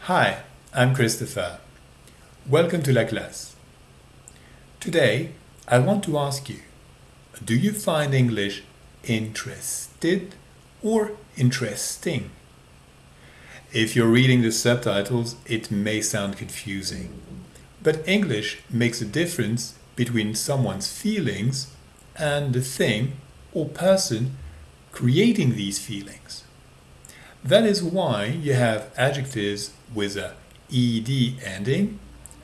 Hi, I'm Christopher. Welcome to La Classe. Today, I want to ask you, do you find English interested or interesting? If you're reading the subtitles, it may sound confusing. But English makes a difference between someone's feelings and the thing or person creating these feelings. That is why you have adjectives with a ed ending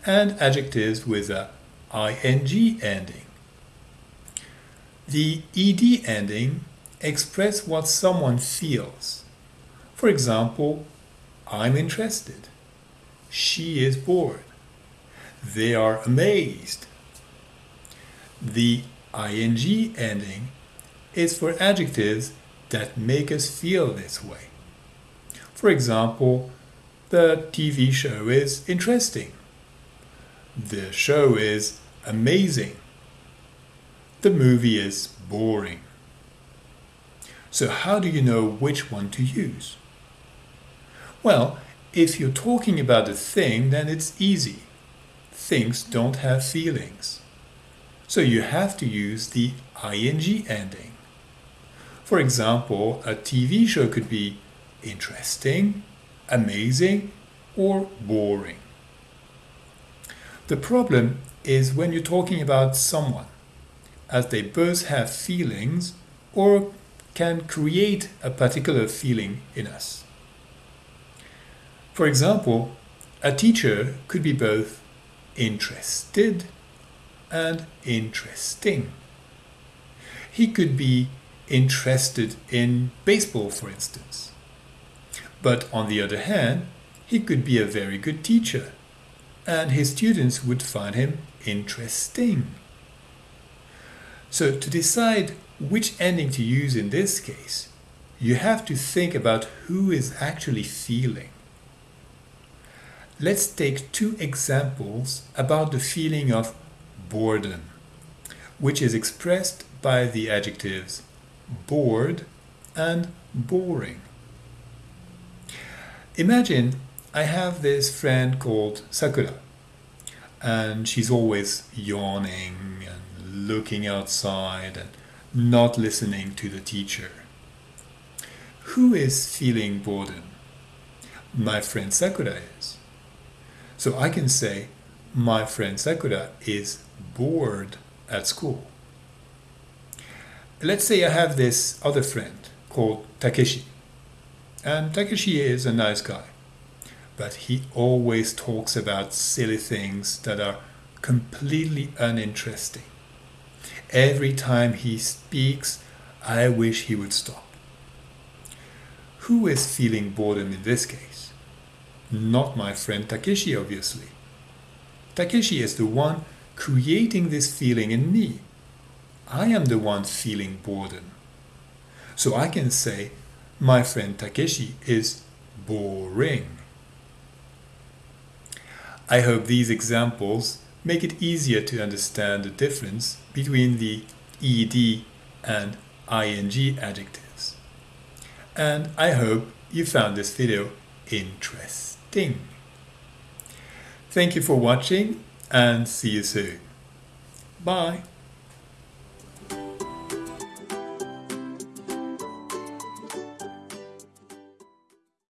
and adjectives with a ing ending. The ed ending express what someone feels. For example, I'm interested. She is bored. They are amazed. The ing ending is for adjectives that make us feel this way. For example, the TV show is interesting. The show is amazing. The movie is boring. So how do you know which one to use? Well, if you're talking about a thing, then it's easy. Things don't have feelings. So you have to use the ing ending. For example, a TV show could be interesting, amazing, or boring. The problem is when you're talking about someone, as they both have feelings or can create a particular feeling in us. For example, a teacher could be both interested and interesting. He could be interested in baseball, for instance. But on the other hand, he could be a very good teacher, and his students would find him interesting. So to decide which ending to use in this case, you have to think about who is actually feeling. Let's take two examples about the feeling of boredom, which is expressed by the adjectives bored and boring. Imagine I have this friend called Sakura and she's always yawning and looking outside and not listening to the teacher. Who is feeling boredom? My friend Sakura is. So I can say my friend Sakura is bored at school. Let's say I have this other friend called Takeshi. And Takeshi is a nice guy, but he always talks about silly things that are completely uninteresting. Every time he speaks, I wish he would stop. Who is feeling boredom in this case? Not my friend Takeshi, obviously. Takeshi is the one creating this feeling in me. I am the one feeling boredom. So I can say, my friend Takeshi is boring. I hope these examples make it easier to understand the difference between the ed and ing adjectives. And I hope you found this video interesting. Thank you for watching and see you soon. Bye.